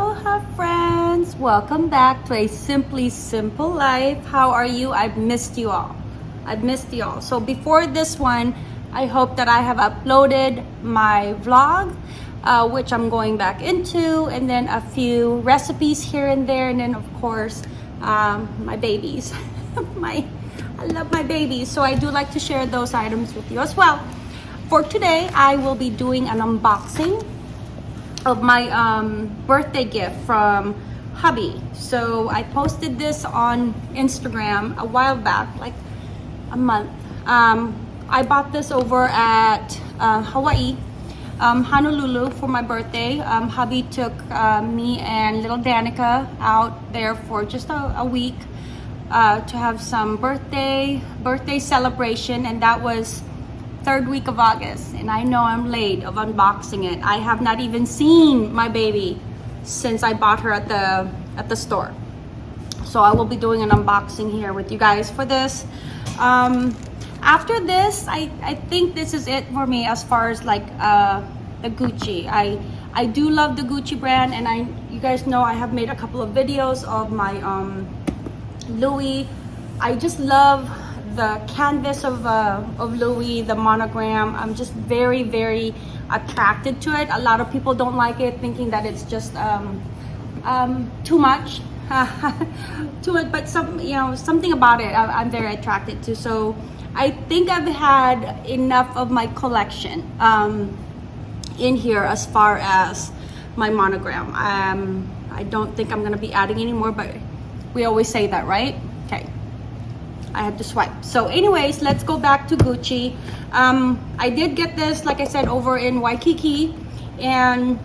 Aloha friends! Welcome back to a Simply Simple Life. How are you? I've missed you all. I've missed you all. So before this one, I hope that I have uploaded my vlog, uh, which I'm going back into, and then a few recipes here and there, and then of course, um, my babies. my, I love my babies, so I do like to share those items with you as well. For today, I will be doing an unboxing of my um, birthday gift from hubby. So I posted this on Instagram a while back, like a month. Um, I bought this over at uh, Hawaii, um, Honolulu for my birthday. Um, hubby took uh, me and little Danica out there for just a, a week uh, to have some birthday birthday celebration and that was third week of August and I know I'm late of unboxing it. I have not even seen my baby since I bought her at the at the store. So I will be doing an unboxing here with you guys for this. Um, after this, I, I think this is it for me as far as like uh, the Gucci. I I do love the Gucci brand and I you guys know I have made a couple of videos of my um, Louis. I just love the canvas of, uh, of Louis, the monogram, I'm just very, very attracted to it. A lot of people don't like it, thinking that it's just um, um, too much. to it, but some, you know, something about it I, am very attracted to. So I think I've had enough of my collection um, in here as far as my monogram. Um, I don't think I'm gonna be adding any more, but we always say that, right? I had to swipe. So anyways, let's go back to Gucci. Um, I did get this, like I said, over in Waikiki. And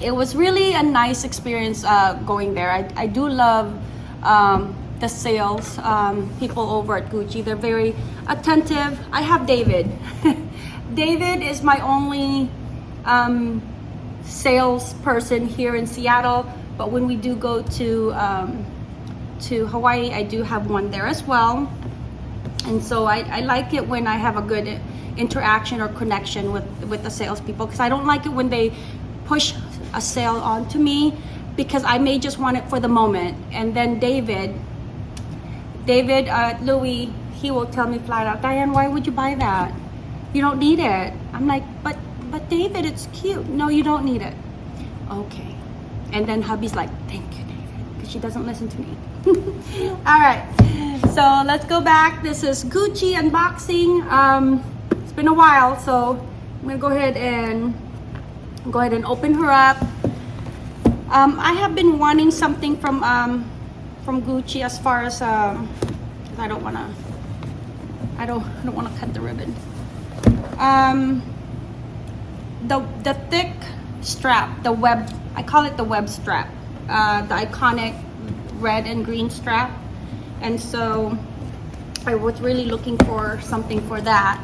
it was really a nice experience uh, going there. I, I do love um, the sales um, people over at Gucci. They're very attentive. I have David. David is my only um, salesperson here in Seattle. But when we do go to um, to Hawaii, I do have one there as well. And so I, I like it when I have a good interaction or connection with, with the salespeople because I don't like it when they push a sale onto me because I may just want it for the moment. And then David, David uh, Louis, he will tell me flat out, Diane, why would you buy that? You don't need it. I'm like, but, but David, it's cute. No, you don't need it. Okay. And then hubby's like, thank you, David, because she doesn't listen to me. all right so let's go back. This is gucci unboxing. Um it's been a while so i'm gonna go ahead and go ahead and open her up. Um i have been wanting something from um from gucci as far as um i don't want to i don't i don't want to cut the ribbon. Um the the thick strap the web i call it the web strap uh the iconic red and green strap. And so I was really looking for something for that.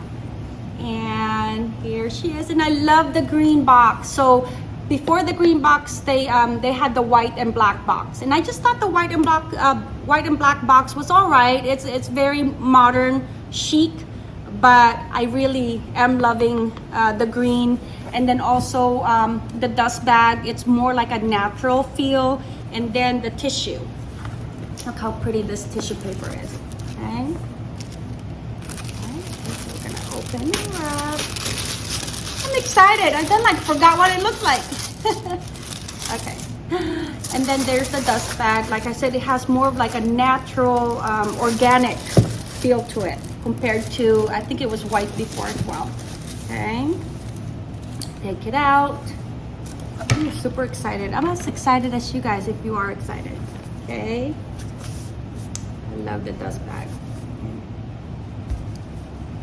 And here she is. And I love the green box. So before the green box, they um, they had the white and black box. And I just thought the white and black uh, white and black box was all right. It's, it's very modern, chic, but I really am loving uh, the green. And then also um, the dust bag, it's more like a natural feel. And then the tissue. Look how pretty this tissue paper is. Okay. okay. We're gonna open it up. I'm excited. I then like forgot what it looked like. okay. And then there's the dust bag. Like I said, it has more of like a natural, um, organic feel to it compared to, I think it was white before as well. Okay. Take it out. I'm super excited. I'm as excited as you guys if you are excited. Okay love the dust bag.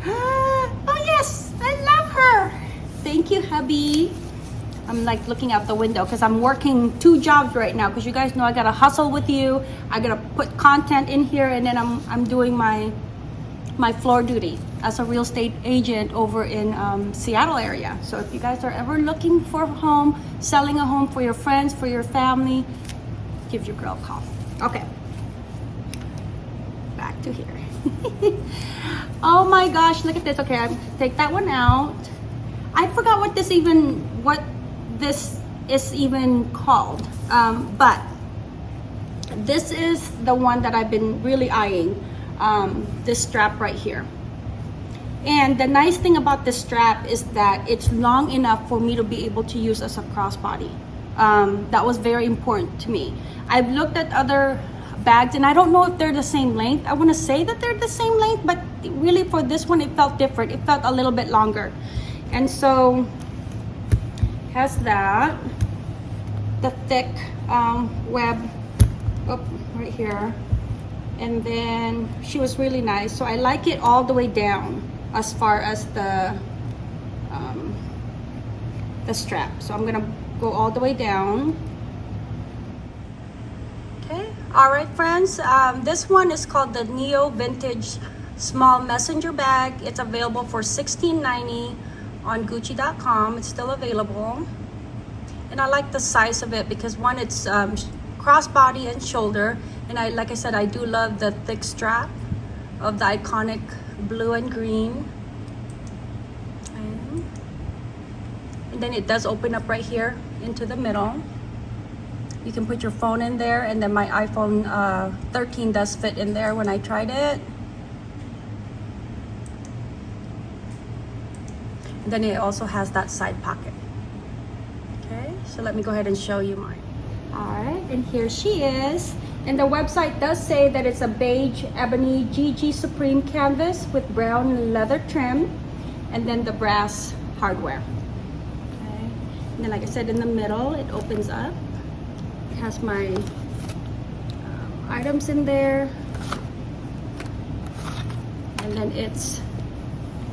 oh yes, I love her. Thank you, hubby. I'm like looking out the window because I'm working two jobs right now because you guys know I gotta hustle with you. I gotta put content in here and then I'm, I'm doing my my floor duty as a real estate agent over in um, Seattle area. So if you guys are ever looking for a home, selling a home for your friends, for your family, give your girl a call. Okay to here. oh my gosh, look at this. Okay, I take that one out. I forgot what this even, what this is even called. Um, but this is the one that I've been really eyeing, um, this strap right here. And the nice thing about this strap is that it's long enough for me to be able to use as a crossbody. Um, that was very important to me. I've looked at other bags and I don't know if they're the same length. I want to say that they're the same length, but really for this one, it felt different. It felt a little bit longer. And so has that, the thick um, web right here. And then she was really nice. So I like it all the way down as far as the um, the strap. So I'm gonna go all the way down. All right friends, um, this one is called the Neo Vintage Small Messenger Bag. It's available for $16.90 on Gucci.com. It's still available. And I like the size of it because one, it's um, crossbody and shoulder. And I, like I said, I do love the thick strap of the iconic blue and green. And then it does open up right here into the middle. You can put your phone in there and then my iPhone uh, 13 does fit in there when I tried it. And then it also has that side pocket. Okay, so let me go ahead and show you mine. All right, and here she is. And the website does say that it's a beige ebony GG Supreme canvas with brown leather trim and then the brass hardware. Okay. And then like I said, in the middle, it opens up. Has my um, items in there. And then it's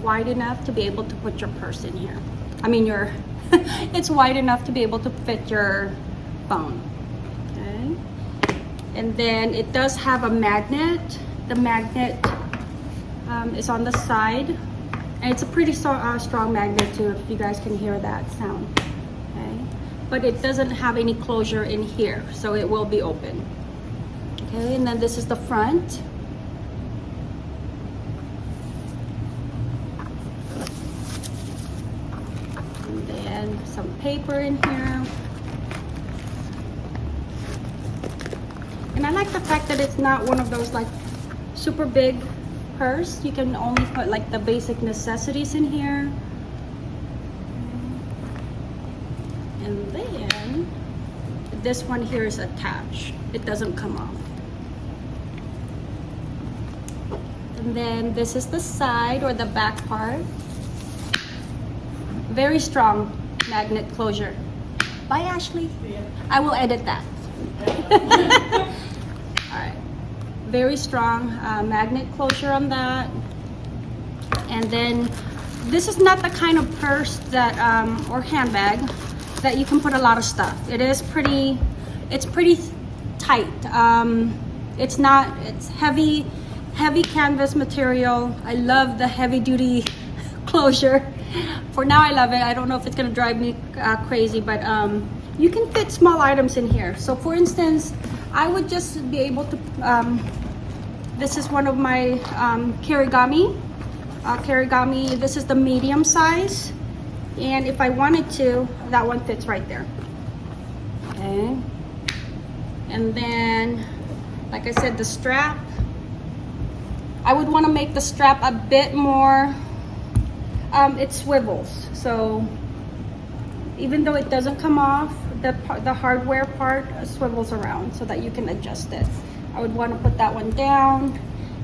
wide enough to be able to put your purse in here. I mean, your, it's wide enough to be able to fit your phone. okay And then it does have a magnet. The magnet um, is on the side. And it's a pretty so, uh, strong magnet too, if you guys can hear that sound. But it doesn't have any closure in here, so it will be open. Okay, and then this is the front. And then some paper in here. And I like the fact that it's not one of those like super big purse. You can only put like the basic necessities in here. And then this one here is attached. It doesn't come off. And then this is the side or the back part. Very strong magnet closure. Bye, Ashley. I will edit that. all right very strong uh, magnet closure on that. And then this is not the kind of purse that, um, or handbag that you can put a lot of stuff. It is pretty, it's pretty tight. Um, it's not, it's heavy, heavy canvas material. I love the heavy duty closure. For now, I love it. I don't know if it's gonna drive me uh, crazy, but um, you can fit small items in here. So for instance, I would just be able to um, this is one of my um, Kirigami. Uh, Kirigami, this is the medium size. And if I wanted to, that one fits right there. Okay. And then, like I said, the strap. I would want to make the strap a bit more, um, it swivels. So even though it doesn't come off, the, the hardware part swivels around so that you can adjust it. I would want to put that one down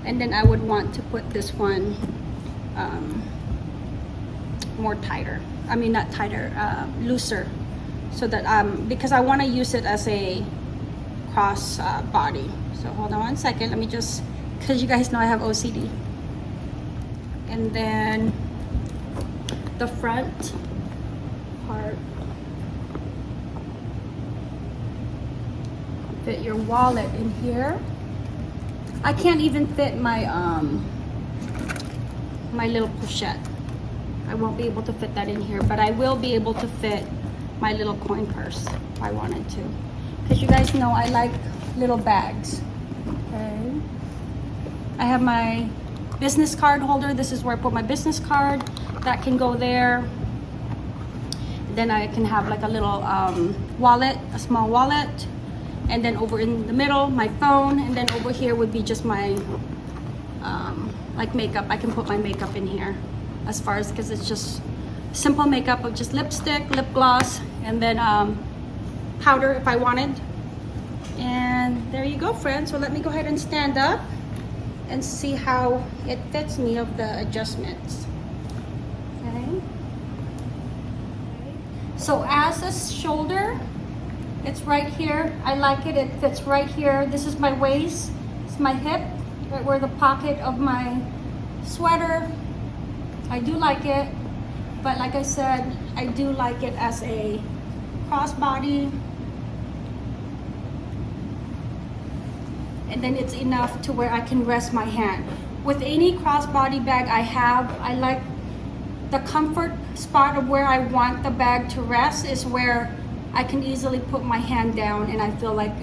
and then I would want to put this one um, more tighter I mean not tighter uh, looser so that um because I want to use it as a cross uh, body so hold on one second let me just because you guys know I have OCD and then the front part fit your wallet in here. I can't even fit my um my little pochette. I won't be able to fit that in here, but I will be able to fit my little coin purse if I wanted to. Because you guys know I like little bags. Okay. I have my business card holder. This is where I put my business card. That can go there. then I can have like a little um, wallet, a small wallet. And then over in the middle, my phone. And then over here would be just my um, like makeup. I can put my makeup in here as far as because it's just simple makeup of just lipstick, lip gloss, and then um, powder if I wanted. And there you go, friends. So let me go ahead and stand up and see how it fits me of the adjustments. Okay. So as a shoulder, it's right here. I like it. It fits right here. This is my waist. It's my hip, right where the pocket of my sweater. I do like it. But like I said, I do like it as a crossbody. And then it's enough to where I can rest my hand. With any crossbody bag I have, I like the comfort spot of where I want the bag to rest is where I can easily put my hand down and I feel like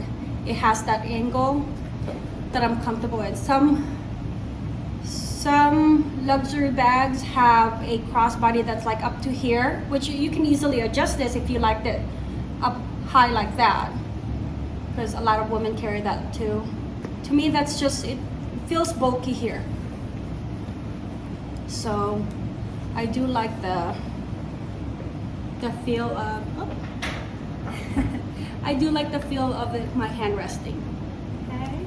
it has that angle that I'm comfortable with. Some some luxury bags have a crossbody that's like up to here, which you can easily adjust this if you like it up high like that. Because a lot of women carry that too. To me, that's just, it feels bulky here. So I do like the, the feel of, oh. I do like the feel of it, my hand resting. Okay.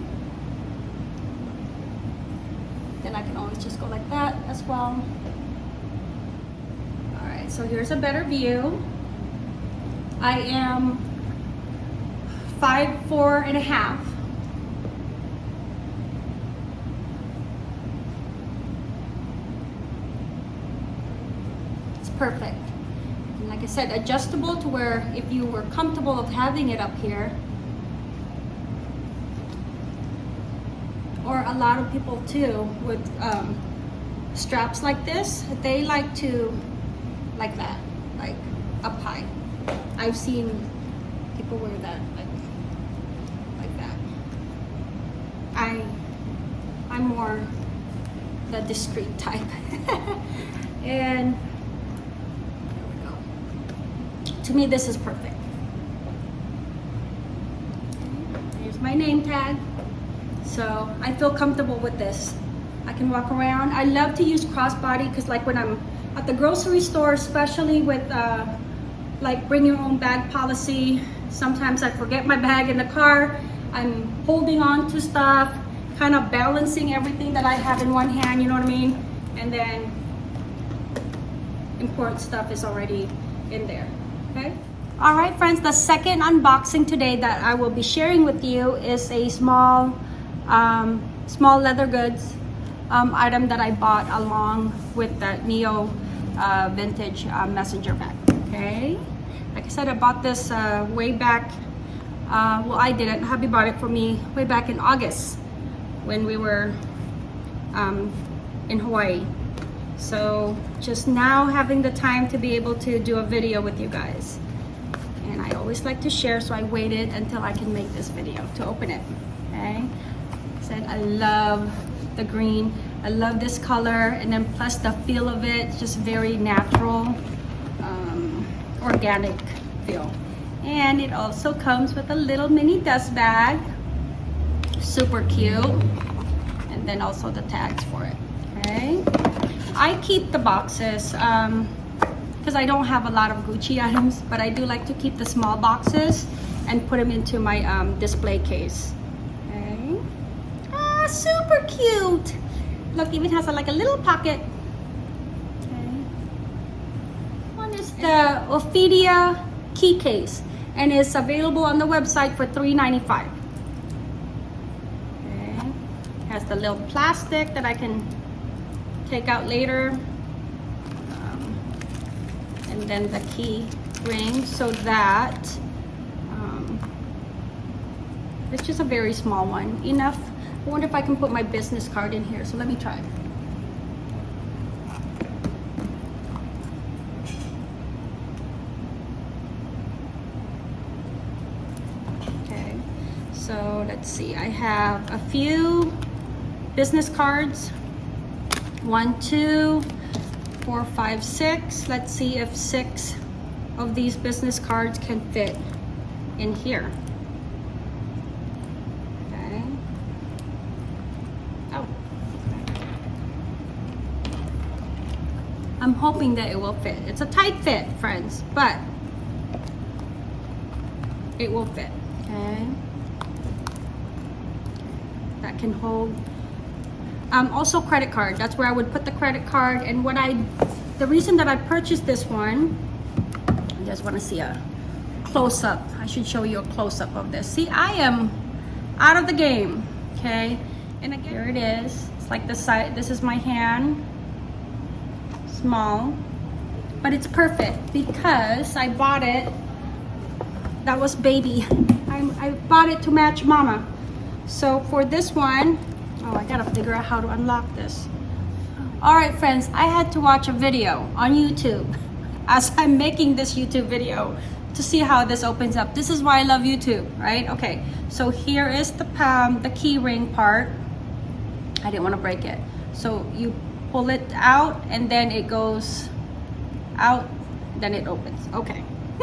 Then I can just go like that as well. All right, so here's a better view. I am five, four and a half. It's perfect. And like I said, adjustable to where if you were comfortable of having it up here, or a lot of people too with um, straps like this, they like to, like that, like up high. I've seen people wear that like, like that. I, I'm more the discreet type. and. To me, this is perfect. Here's my name tag. So I feel comfortable with this. I can walk around. I love to use crossbody because like when I'm at the grocery store, especially with uh, like bring your own bag policy, sometimes I forget my bag in the car. I'm holding on to stuff, kind of balancing everything that I have in one hand, you know what I mean? And then important stuff is already in there, okay? All right, friends, the second unboxing today that I will be sharing with you is a small um, small leather goods um, item that I bought along with that Neo uh, vintage uh, messenger bag. Okay, like I said, I bought this uh, way back. Uh, well, I didn't. Hubby bought it for me way back in August when we were um, in Hawaii. So just now having the time to be able to do a video with you guys. And I always like to share, so I waited until I can make this video to open it. Okay said I love the green. I love this color. And then plus the feel of it just very natural um, organic feel. And it also comes with a little mini dust bag. Super cute. And then also the tags for it okay? I keep the boxes um, because I don't have a lot of Gucci items but I do like to keep the small boxes and put them into my um, display case super cute. Look, even has a, like a little pocket. Okay. One is the Ophidia key case and it's available on the website for $3.95. Okay. Has the little plastic that I can take out later. Um, and then the key ring so that um, it's just a very small one. Enough I wonder if I can put my business card in here. So let me try. Okay, so let's see. I have a few business cards. One, two, four, five, six. Let's see if six of these business cards can fit in here. Okay. Oh. I'm hoping that it will fit. It's a tight fit, friends, but it will fit. Okay. That can hold. Um, also credit card. That's where I would put the credit card. And what I, the reason that I purchased this one, I just want to see a close up. I should show you a close up of this. See, I am out of the game. Okay. And again, here it is. It's like the side. This is my hand. Small. But it's perfect because I bought it that was baby. I, I bought it to match mama. So for this one, oh, I gotta figure out how to unlock this. All right, friends, I had to watch a video on YouTube as I'm making this YouTube video to see how this opens up. This is why I love YouTube, right? Okay, so here is the um, the key ring part. I didn't want to break it. So you pull it out and then it goes out, then it opens. Okay.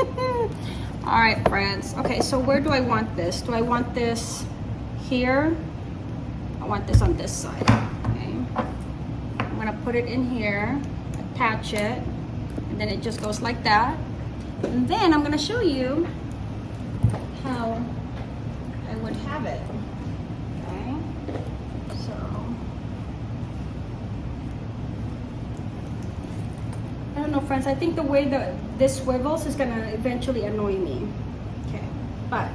all right friends. Okay so where do i want this? Do i want this here? I want this on this side. Okay. I'm gonna put it in here attach it and then it just goes like that. And then i'm gonna show you how i would have it okay so I don't know friends I think the way that this swivels is gonna eventually annoy me. Okay, but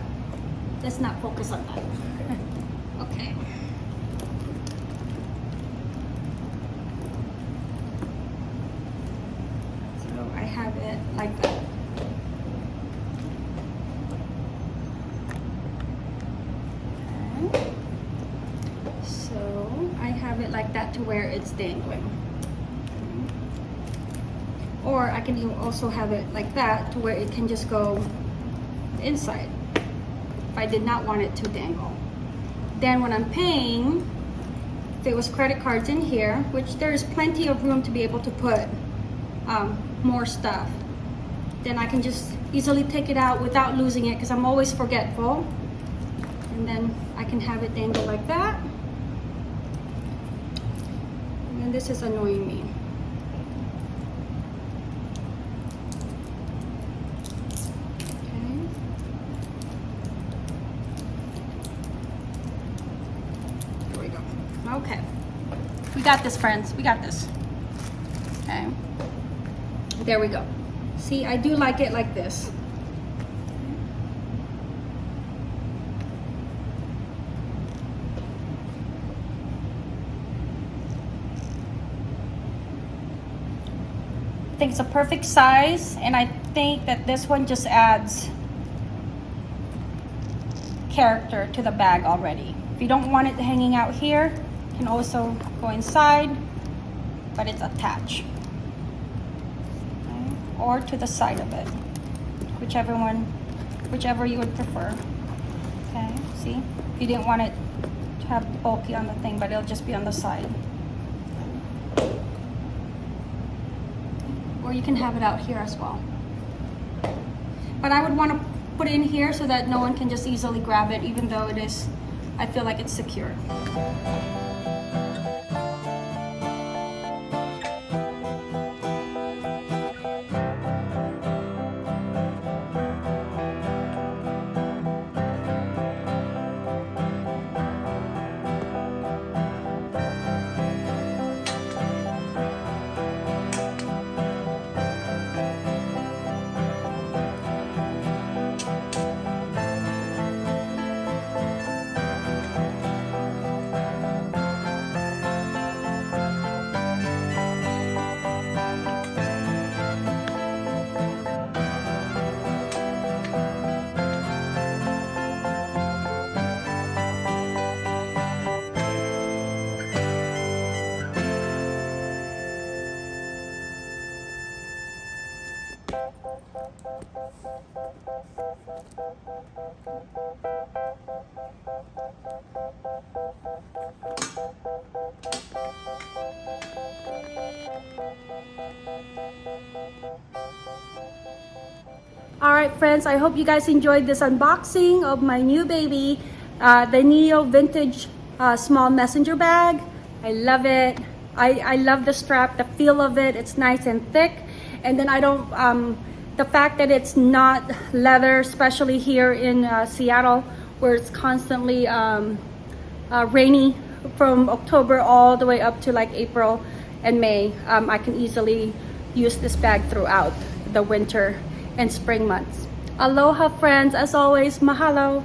let's not focus on that. okay. So I have it like that. Okay. So I have it like that to where it's dangling or I can also have it like that to where it can just go inside. If I did not want it to dangle. Then when I'm paying there was credit cards in here which there is plenty of room to be able to put um, more stuff. Then I can just easily take it out without losing it because I'm always forgetful. And then I can have it dangle like that. And this is annoying me Okay. We got this, friends. We got this. Okay. There we go. See, I do like it like this. I think it's a perfect size and I think that this one just adds character to the bag already. If you don't want it hanging out here, can also go inside, but it's attached. Okay. Or to the side of it, whichever one, whichever you would prefer. Okay, see? You didn't want it to have bulky on the thing, but it'll just be on the side. Or you can have it out here as well. But I would want to put it in here so that no one can just easily grab it, even though it is, I feel like it's secure. Alright friends, I hope you guys enjoyed this unboxing of my new baby, uh, the Neo Vintage uh, Small Messenger Bag. I love it. I, I love the strap, the feel of it. It's nice and thick. And then I don't... Um, the fact that it's not leather, especially here in uh, Seattle, where it's constantly um, uh, rainy from October all the way up to like April and May. Um, I can easily use this bag throughout the winter and spring months. Aloha friends, as always, mahalo.